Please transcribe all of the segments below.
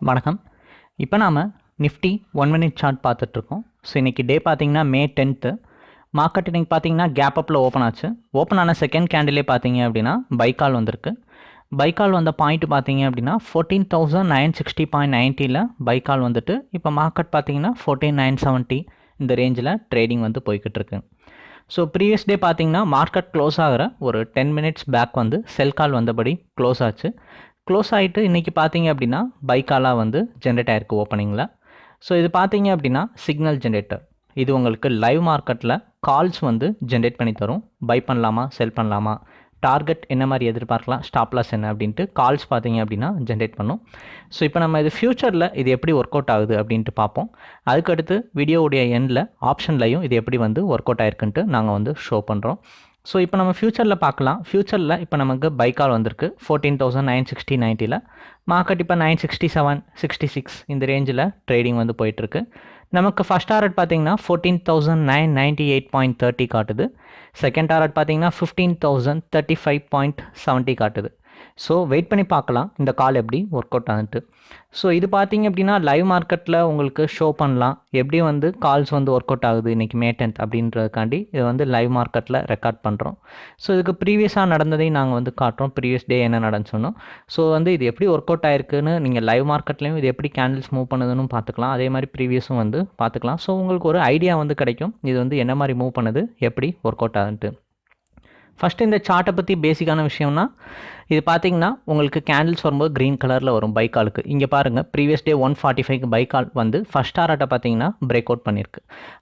வணக்கம். இப்போ நாம் நிஃப்டி ஒன் மினிட் சார்ட் பார்த்துட்ருக்கோம். ஸோ இன்றைக்கி டே பார்த்தீங்கன்னா மே டென்த்து மார்க்கெட் இன்றைக்கி பார்த்தீங்கன்னா கேப் அப்பில் ஓப்பன் ஆச்சு. ஓப்பன் ஆன செகண்ட் கேண்டிலே பார்த்தீங்க அப்படின்னா பைக்கால் வந்திருக்கு. பைக்கால் வந்த பாயிண்ட் பார்த்தீங்க அப்படின்னா fourteen thousand nine sixty point நைன்ட்டியில் buy call வந்துட்டு இப்போ மார்க்கெட் பார்த்தீங்கன்னா ஃபோர்டீன் நைன் செவன்ட்டி இந்த ரேஞ்சில் ட்ரேடிங் வந்து போய்கிட்டு இருக்கு ஸோ ப்ரீவியஸ் டே பார்த்தீங்கன்னா மார்க்கெட் க்ளோஸ் ஆகிற ஒரு டென் மினிட்ஸ் பேக் வந்து செல் கால் வந்தபடி க்ளோஸ் ஆச்சு. க்ளோஸ் ஆகிட்டு இன்றைக்கி பார்த்தீங்க அப்படின்னா பைக்காலாக வந்து ஜென்ரேட் ஆயிருக்கு ஓப்பனிங்கில் ஸோ இது பார்த்தீங்க அப்படின்னா சிக்னல் ஜென்ரேட்டர் இது உங்களுக்கு லைவ் மார்க்கெட்டில் கால்ஸ் வந்து ஜென்ரேட் பண்ணி தரும். பை பண்ணலாமா செல் பண்ணலாமா? டார்கெட் என்ன மாதிரி எதிர்பார்க்கலாம்? ஸ்டாப் லாஸ் என்ன அப்படின்ட்டு கால்ஸ் பார்த்தீங்க அப்படின்னா ஜென்ரேட் பண்ணும். ஸோ இப்போ நம்ம இது ஃப்யூச்சரில் இது எப்படி ஒர்க் அவுட் ஆகுது அப்படின்ட்டு பார்ப்போம். அதுக்கடுத்து வீடியோவுடைய எண்டில் ஆப்ஷன்லையும் இது எப்படி வந்து ஒர்க் அவுட் ஆயிருக்குன்ட்டு நாங்கள் வந்து ஷோ பண்ணுறோம் ஸோ இப்போ நம்ம ஃப்யூச்சரில் பார்க்கலாம். ஃப்யூச்சரில் இப்போ நமக்கு பைக்கால் வந்திருக்கு. ஃபோர்டீன் தௌசண்ட் நைன் சிக்ஸ்டி நைன்ட்டியில் மார்க்கெட் இப்போ nine sixty seven sixty six இந்த ரேஞ்சில் ட்ரேடிங் வந்து போயிட்டுருக்கு. நமக்கு ஃபஸ்ட் டாரட் பார்த்தீங்கன்னா fourteen thousand nine ninety eight point thirty காட்டுது. செகண்ட் டாரட் பார்த்தீங்கன்னா fifteen thousand thirty five point seventy காட்டுது. ஸோ வெயிட் பண்ணி பார்க்கலாம். இந்த கால் எப்படி ஒர்க் அவுட் ஆகுது ஸோ இது பார்த்தீங்க அப்படின்னா லைவ் மார்க்கெட்டில் உங்களுக்கு ஷோ பண்ணலாம். எப்படி வந்து கால்ஸ் வந்து ஒர்க் அவுட் ஆகுது இன்றைக்கி மே டென்த் அப்படின்றதுக்காண்டி இது வந்து லைவ் மார்க்கெட்டில் ரெக்கார்ட் பண்ணுறோம் ஸோ இதுக்கு ப்ரீவியஸாக நடந்ததையும் நாங்கள் வந்து காட்டுறோம். ப்ரீவியஸ் டே என்ன நடந்து சொன்னோம். ஸோ வந்து இது எப்படி ஒர்க் அவுட் ஆயிருக்குன்னு நீங்கள் லைவ் மார்க்கெட்லேயும் இது எப்படி கேண்டில்ஸ் மூவ் பண்ணுதுன்னு பார்த்துக்கலாம். அதே மாதிரி ப்ரீவியஸும் வந்து பார்த்துக்கலாம். ஸோ உங்களுக்கு ஒரு ஐடியா வந்து கிடைக்கும். இது வந்து என்ன மாதிரி மூவ் பண்ணுது எப்படி ஒர்க் அவுட் ஆகுதுன்ட்டு ஃபஸ்ட்டு இந்த சார்ட்டை பற்றி பேசிக்கான விஷயம்னா இது பார்த்தீங்கன்னா உங்களுக்கு கேண்டில்ஸ் வரும்போது க்ரீன் கலரில் வரும் பைக்காலுக்கு இங்கே பாருங்கள் ப்ரீவியஸ் டே ஒன் ஃபார்ட்டி ஃபைவ்க்கு பைக்கால் வந்து ஃபஸ்ட் ஆராட்டை பார்த்தீங்கன்னா பிரேக் அவுட் பண்ணியிருக்கு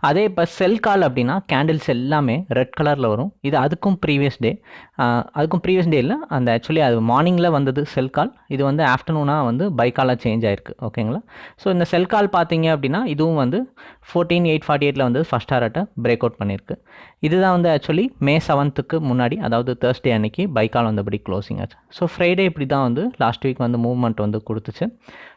அதே இப்போ செல் கால் அப்படின்னா கேண்டில்ஸ் எல்லாமே ரெட் கலரில் வரும். இது அதுக்கும் ப்ரீவியஸ் டே அதுக்கும் ப்ரீவியஸ் டே இல்லை அந்த ஆக்சுவலி அது மார்னிங்கில் வந்தது செல் கால் இது வந்து ஆஃப்டர்நூனாக வந்து பைக்காலாக சேஞ்ச் ஆயிருக்கு ஓகேங்களா ஸோ இந்த செல் கால் பார்த்தீங்க அப்படின்னா இதுவும் வந்து ஃபோர்டீன் எயிட் ஃபார்ட்டி எயிட்டில் வந்து ஃபஸ்ட் ஆராட்டை பிரேக் அவுட் பண்ணியிருக்கு இதுதான் வந்து ஆக்சுவலி மே செவன்த்துக்கு முன்னாடி அதாவது தேர்ஸ்டே அன்னைக்கு பைக்கால் வந்தபடி க்ளோசிங் ஆச்சு. ஸோ ஃப்ரைடே இப்படி தான் வந்து லாஸ்ட் வீக் வந்து மூவ்மெண்ட் வந்து கொடுத்துச்சு.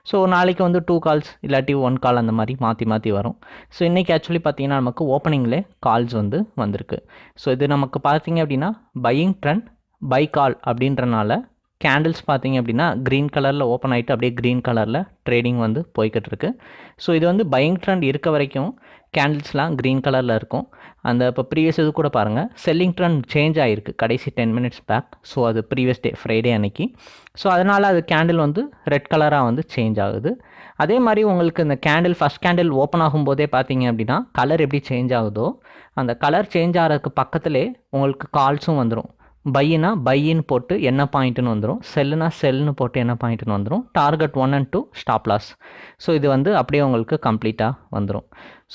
ஸோ நாளைக்கு வந்து டூ கால்ஸ் இல்லாட்டி ஒன் கால் அந்த மாதிரி மாற்றி மாற்றி வரும். ஸோ இன்றைக்கி ஆக்சுவலி பார்த்தீங்கன்னா நமக்கு ஓப்பனிங்லே கால்ஸ் வந்து வந்திருக்கு. ஸோ இது நமக்கு பார்த்தீங்க அப்படின்னா பையிங் ட்ரெண்ட் பை கால் அப்படின்றனால கேண்டில்ஸ் பார்த்தீங்க அப்படின்னா க்ரீன் கலரில் ஓப்பன் ஆகிட்டு அப்படியே க்ரீன் கலரில் ட்ரேடிங் வந்து போய்கிட்டு இருக்கு. ஸோ இது வந்து பையிங் ட்ரெண்ட் இருக்க வரைக்கும் கேண்டில்ஸ்லாம் க்ரீன் கலரில் இருக்கும். அந்த இப்போ ப்ரீவியஸ் இது கூட பாருங்கள் செல்லிங் ட்ரெண்ட் சேஞ்ச் ஆகிருக்கு கடைசி டென் மினிட்ஸ் பேக் ஸோ அது ப்ரீவியஸ் டே ஃப்ரைடே அன்னைக்கு. ஸோ அதனால் அது கேண்டில் வந்து ரெட் கலராக வந்து சேஞ்ச் ஆகுது. அதே மாதிரி உங்களுக்கு இந்த கேண்டில் ஃபஸ்ட் கேண்டில் ஓப்பன் ஆகும்போதே பார்த்தீங்க அப்படின்னா கலர் எப்படி சேஞ்ச் ஆகுதோ அந்த கலர் சேஞ்ச் ஆகிறதுக்கு பக்கத்திலே உங்களுக்கு கால்ஸும் வந்துடும் பையினா பையின்னு போட்டு என்ன பாயிண்ட்டுன்னு வந்துடும் செல்லுனா செல்னு போட்டு என்ன பாயிண்ட்டுன்னு வந்துடும் target one and two stop loss so இது வந்து அப்படியே உங்களுக்கு கம்ப்ளீட்டாக வந்துடும்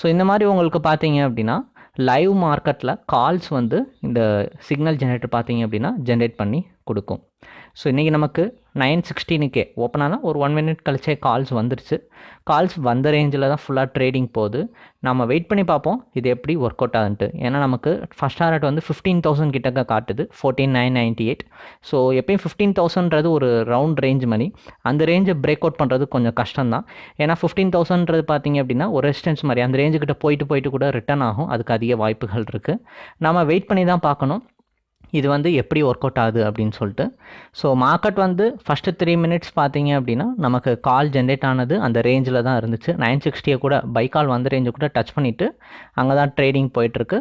ஸோ இந்த மாதிரி உங்களுக்கு பார்த்தீங்க அப்படின்னா லைவ் மார்க்கெட்டில் கால்ஸ் வந்து இந்த சிக்னல் ஜென்ரேட்டர் பார்த்தீங்க அப்படின்னா ஜென்ரேட் பண்ணி கொடுக்கும். ஸோ இன்றைக்கி நமக்கு நைன் சிக்ஸ்டீனுக்கே ஓப்பன் ஆனால் ஒரு ஒன் மினிட் கழிச்சே கால்ஸ் வந்துருச்சு. கால்ஸ் வந்த ரேஞ்சில் தான் ஃபுல்லாக ட்ரேடிங் போகுது. நம்ம வெயிட் பண்ணி பார்ப்போம். இது எப்படி ஒர்க் அவுட் ஆகுன்ட்டு. ஏன்னா நமக்கு ஃபஸ்ட் ஹார்ட் வந்து ஃபிஃப்டீன் தௌசண்ட் கிட்டக்க காட்டுது. Fourteen nine ninety eight so எப்பயும் ஃபிஃப்டீன் தௌசண்ட்றது ஒரு ரவுண்ட் ரேஞ்ச் மணி. அந்த ரேஞ்சை பிரேக் அவுட் பண்ணுறது கொஞ்சம் கஷ்டம் தான் ஏன்னா ஃபிஃப்டீன் தௌசண்ட்றது பார்த்தீங்க அப்படின்னா ஒரு ரெசிஸ்டன்ஸ் மாதிரி. அந்த ரேஞ்சுக்கிட்ட போயிட்டு போயிட்டு கூட ரிட்டர்ன் ஆகும். அதுக்கு அதிக வாய்ப்புகள் இருக்குது நம்ம வெயிட் பண்ணி தான் பார்க்கணும். இது வந்து எப்படி ஒர்க் அவுட் ஆகுது அப்படின்னு சொல்லிட்டு. ஸோ மார்க்கெட் வந்து ஃபஸ்ட்டு த்ரீ மினிட்ஸ் பார்த்தீங்க அப்படின்னா நமக்கு கால் ஜென்ரேட் ஆனது அந்த ரேஞ்சில் தான் இருந்துச்சு. நைன் சிக்ஸ்டியை கூட பை கால் வந்த ரேஞ்சை கூட டச் பண்ணிவிட்டு அங்கே தான் ட்ரேடிங் போயிட்டுருக்கு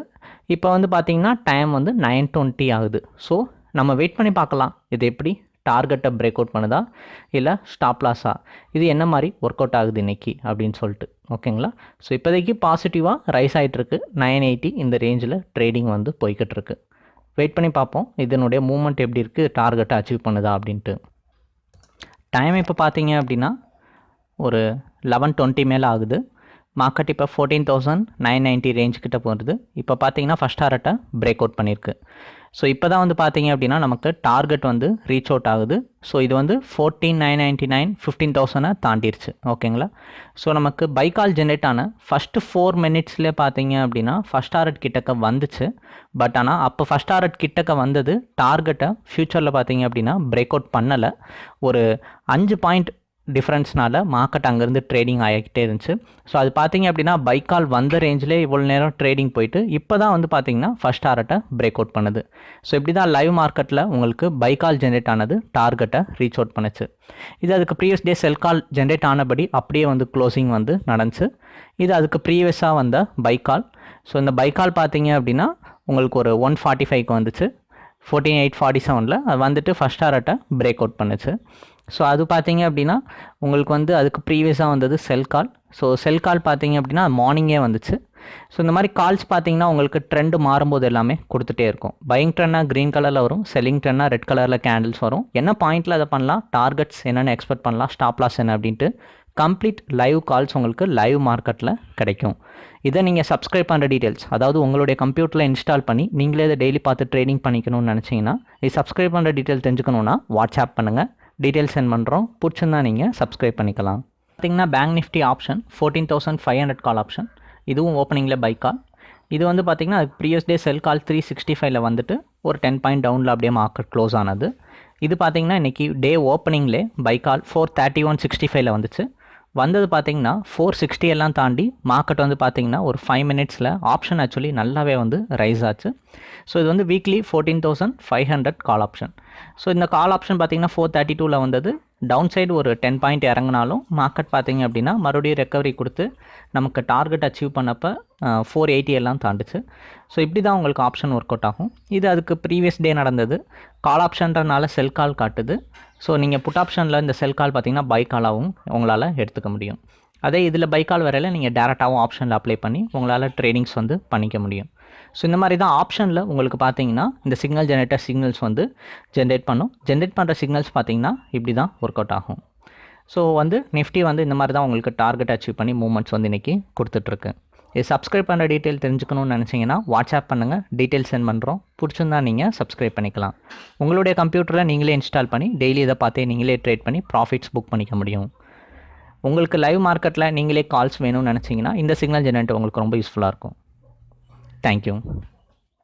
இப்போ வந்து பார்த்தீங்கன்னா டைம் வந்து நைன் டுவெண்ட்டி ஆகுது. ஸோ நம்ம வெயிட் பண்ணி பார்க்கலாம். இது எப்படி டார்கெட்டை பிரேக் அவுட் பண்ணுதா இல்லை ஸ்டாப் லாஸா இது என்ன மாதிரி ஒர்க் அவுட் ஆகுது இன்றைக்கி அப்படின்னு சொல்லிட்டு ஓகேங்களா ஸோ இப்போதைக்கு பாசிட்டிவாக ரைஸ் ஆகிட்டுருக்கு நைன் எயிட்டி இந்த ரேஞ்சில் ட்ரேடிங் வந்து போய்கிட்டு இருக்கு. வெயிட் பண்ணி பார்ப்போம். இதனுடைய மூமெண்ட் எப்படி இருக்குது டார்கெட்டை அச்சீவ் பண்ணுதா அப்படின்ட்டு. டைம் இப்போ பார்த்தீங்க அப்படின்னா ஒரு லெவன் டுவெண்ட்டி மேலே ஆகுது. மார்க்கெட் இப்போ fourteen thousand nine ninety range கிட்ட போகிறது இப்போ பார்த்தீங்கன்னா ஃபஸ்ட் டாரட்டை பிரேக் அவுட் பண்ணியிருக்கு ஸோ இப்போ தான் வந்து பார்த்தீங்க அப்படின்னா நமக்கு டார்கெட் வந்து ரீச் அவுட் ஆகுது. ஸோ இது வந்து fourteen nine ninety nine fifteen தௌசண்டை தாண்டிடுச்சு ஓகேங்களா ஸோ நமக்கு பைக்கால் ஜென்ரேட் ஆன ஃபஸ்ட்டு ஃபோர் மினிட்ஸ்லேயே பார்த்தீங்க அப்படின்னா ஃபஸ்ட் டாரட் கிட்டக்க வந்துச்சு. பட் ஆனால் அப்போ ஃபஸ்ட் டாரட் கிட்டக்க வந்தது டார்கெட்டை ஃப்யூச்சரில் பார்த்தீங்க அப்படின்னா பிரேக் அவுட் பண்ணலை. ஒரு அஞ்சு பாயிண்ட் டிஃப்ரென்ஸ்னால மார்க்கெட் அங்கேருந்து ட்ரேடிங் ஆகிக்கிட்டே இருந்துச்சு. ஸோ அது பார்த்தீங்க அப்படின்னா பைக்கால் வந்த ரேஞ்சிலே இவ்வளோ நேரம் ட்ரேடிங் போயிட்டு இப்போ தான் வந்து பார்த்தீங்கன்னா ஃபஸ்ட் டாரட்டை பிரேக் அவுட் பண்ணுது. ஸோ இப்படி தான் லைவ் மார்க்கெட்டில் உங்களுக்கு பைக்கால் ஜென்ரேட் ஆனது டார்கெட்டை ரீச் அவுட் பண்ணுச்சு. இது அதுக்கு previous day sell call generate ஆனபடி அப்படியே வந்து க்ளோசிங் வந்து நடந்துச்சு. இது அதுக்கு ப்ரீவியஸாக வந்த பைக்கால் ஸோ இந்த பைக்கால் பார்த்தீங்க அப்படின்னா உங்களுக்கு ஒரு ஒன் ஃபார்ட்டி ஃபைவ்க்கு வந்துச்சு. ஃபோர்டீன் எயிட் ஃபார்ட்டி செவனில் அது வந்துட்டு ஃபஸ்ட் டாரட்டை பிரேக் அவுட் பண்ணுச்சு. ஸோ அது பார்த்தீங்க அப்படின்னா உங்களுக்கு வந்து அதுக்கு ப்ரீவியஸாக வந்தது செல் கால் ஸோ செல் கால் பார்த்தீங்க அப்படின்னா மார்னிங்கே வந்துச்சு. ஸோ இந்த மாதிரி கால்ஸ் பார்த்தீங்கன்னா உங்களுக்கு ட்ரெண்டு மாறும்போது எல்லாமே கொடுத்துட்டே இருக்கும். பையிங் ட்ரெண்டாக க்ரீன் கலரில் வரும் செல்லிங் ட்ரெண்டாக ரெட் கலரில் கேண்டில்ஸ் வரும். என்ன பாயிண்ட்டில் அதை பண்ணலாம்? டார்கெட்ஸ் என்னென்னு எக்ஸ்பெக்ட் பண்ணலாம்? ஸ்டாப் லாஸ் என்ன அப்படின்ட்டு கம்ப்ளீட் லைவ் கால்ஸ் உங்களுக்கு லைவ் மார்க்கெட்டில் கிடைக்கும். இதை நீங்கள் சப்ஸ்கிரைப் பண்ணுற டீட்டெயில்ஸ் அதாவது உங்களுடைய கம்ப்யூட்டரில் இன்ஸ்டால் பண்ணி நீங்களே இதை டெய்லி பார்த்து ட்ரேடிங் பண்ணிக்கணும்னு நினச்சிங்கன்னா இது சப்ஸ்கிரைப் பண்ணுற டீட்டெயில் தெரிஞ்சுக்கணுன்னா வாட்ஸ்அப் பண்ணுங்கள் டீட்டெயில்ஸ் சென்ட் பண்ணுறோம் பிடிச்சிருந்தா நீங்கள் சப்ஸ்கிரைப் பண்ணிக்கலாம். பார்த்தீங்கன்னா bank Nifty option fourteen thousand five hundred call option இதுவும் ஓப்பனிங்கில் பை கால் இது வந்து பார்த்திங்கன்னா previous day sell call three sixty ஃபைவ்ல வந்துட்டு ஒரு டென் பாயிண்ட் டவுனில் அப்படியே மார்க்கெட் க்ளோஸ் ஆனது. இது பார்த்திங்கன்னா இன்றைக்கி day ஓப்பனிங்லே buy call four thirty one sixty ஃபைவ்ல வந்துச்சு. வந்தது பார்த்தீங்கன்னா ஃபோர் சிக்ஸ்டி எல்லாம் தாண்டி மார்க்கெட் வந்து பார்த்தீங்கன்னா ஒரு ஃபைவ் மினிட்ஸில் ஆப்ஷன் ஆக்சுவலி நல்லாவே வந்து ரைஸ் ஆச்சு. ஸோ இது வந்து weekly fourteen thousand five hundred call option so இந்த கால் ஆப்ஷன் பார்த்தீங்கன்னா ஃபோர் தேர்ட்டி டூவில் வந்தது. டவுன் சைடு ஒரு டென் பாயிண்ட் இறங்கினாலும் மார்க்கெட் பார்த்தீங்க அப்படின்னா மறுபடியும் ரெக்கவரி கொடுத்து நமக்கு டார்கெட் அச்சீவ் பண்ணப்போ ஃபோர் எயிட்டி எல்லாம் தாண்டுச்சு. ஸோ இப்படி தான் உங்களுக்கு ஆப்ஷன் ஒர்க் அவுட் ஆகும். இது அதுக்கு ப்ரீவியஸ் டே நடந்தது. கால் ஆப்ஷன்றனால செல் கால் காட்டுது. ஸோ நீங்கள் புட் ஆப்ஷனில் இந்த செல் கால் பார்த்தீங்கன்னா பை காலாகவும் உங்களால் எடுத்துக்க முடியும். அதே இதில் பை கால் வரையில் நீங்கள் டேரெக்டாகவும் ஆப்ஷனில் அப்ளை பண்ணி உங்களால் ட்ரேடிங்ஸ் வந்து பண்ணிக்க முடியும். ஸோ இந்த மாதிரி தான் ஆப்ஷனில் உங்களுக்கு பார்த்தீங்கன்னா இந்த சிக்னல் ஜெனரேட்டர் சிக்னல்ஸ் வந்து ஜென்ரேட் பண்ணும். ஜென்ரேட் பண்ணுற சிக்னல்ஸ் பார்த்தீங்கன்னா இப்படி தான் ஒர்க் அவுட் ஆகும். ஸோ வந்து நிஃப்டி வந்து இந்த மாதிரி தான் உங்களுக்கு டார்கெட் அச்சீவ் பண்ணி மூவ்மெண்ட்ஸ் வந்து இன்றைக்கி கொடுத்துட்ருக்கு. இது சப்ஸ்கிரைப் பண்ணுற டீட்டெயில் தெரிஞ்சுக்கணும்னு நினச்சிங்கன்னா வாட்ஸ்அப் பண்ணுங்கள் டீட்டெயில் சென்ட் பண்ணுறோம் பிடிச்சிருந்தா நீங்கள் சப்ஸ்கிரைப் பண்ணிக்கலாம். உங்களுடைய கம்ப்யூட்டரில் நீங்களே இன்ஸ்டால் பண்ணி டெய்லி இதை பார்த்தே நீங்களே ட்ரேட் பண்ணி ப்ராஃபிட்ஸ் புக் பண்ணிக்க முடியும். உங்களுக்கு லைவ் மார்க்கெட்டில் நீங்களே கால்ஸ் வேணும்னு நினச்சிங்கன்னா இந்த சிக்னல் ஜெனரேட்டர் உங்களுக்கு ரொம்ப யூஸ்ஃபுல்லாக இருக்கும். Thank you.